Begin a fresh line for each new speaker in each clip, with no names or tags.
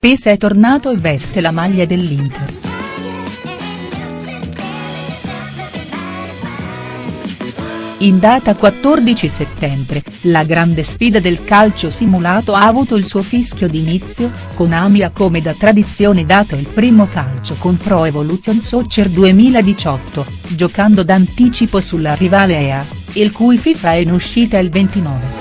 PES è tornato e veste la maglia dell'Inter. In data 14 settembre, la grande sfida del calcio simulato ha avuto il suo fischio d'inizio, con Amia come da tradizione dato il primo calcio con Pro Evolution Soccer 2018, giocando d'anticipo sulla rivale EA, il cui FIFA è in uscita il 29.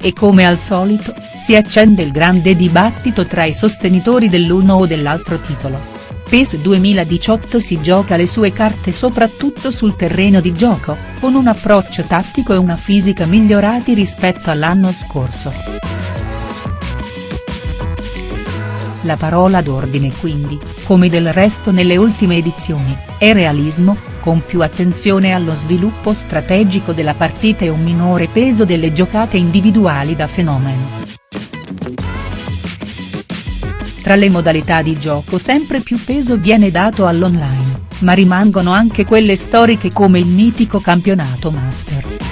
E come al solito, si accende il grande dibattito tra i sostenitori dell'uno o dell'altro titolo. PES 2018 si gioca le sue carte soprattutto sul terreno di gioco, con un approccio tattico e una fisica migliorati rispetto all'anno scorso. La parola d'ordine quindi, come del resto nelle ultime edizioni, è realismo, con più attenzione allo sviluppo strategico della partita e un minore peso delle giocate individuali da fenomeno. Tra le modalità di gioco sempre più peso viene dato all'online, ma rimangono anche quelle storiche come il mitico campionato Master.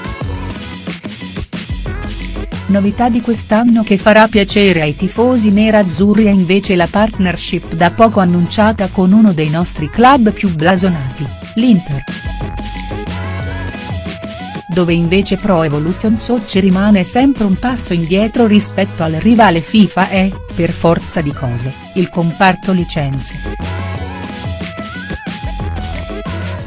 Novità di quest'anno che farà piacere ai tifosi nerazzurri è invece la partnership da poco annunciata con uno dei nostri club più blasonati, l'Inter dove invece Pro Evolution Soccer rimane sempre un passo indietro rispetto al rivale FIFA è, per forza di cose, il comparto licenze.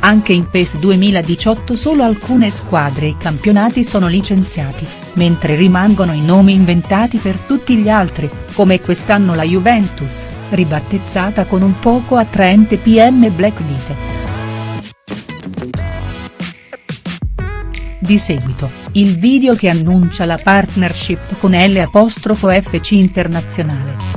Anche in PES 2018 solo alcune squadre e campionati sono licenziati, mentre rimangono i nomi inventati per tutti gli altri, come quest'anno la Juventus, ribattezzata con un poco attraente PM Black Vite. Di seguito, il video che annuncia la partnership con L''FC Internazionale.